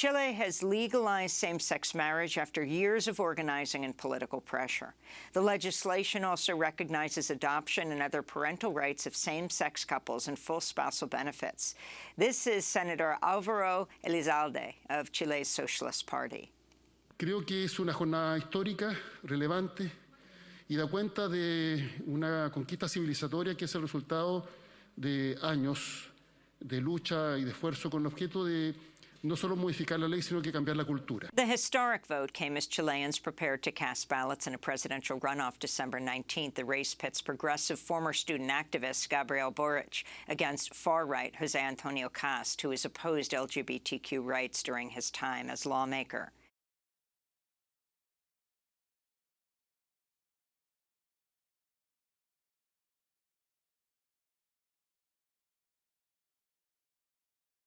Chile has legalized same-sex marriage after years of organizing and political pressure. The legislation also recognizes adoption and other parental rights of same-sex couples and full spousal benefits. This is Senator Alvaro Elizalde of Chile's Socialist Party. Creo que es una jornada histórica, relevante, y da cuenta de una conquista civilizatoria que es el resultado de años de lucha y de esfuerzo con el objeto de no solo modificar la ley, sino que cambiar la cultura. The historic vote came as Chileans prepared to cast ballots in a presidential runoff December 19th. The race pits progressive former student activist Gabriel Boric against far-right Jose Antonio Kast, who has opposed LGBTQ rights during his time as lawmaker.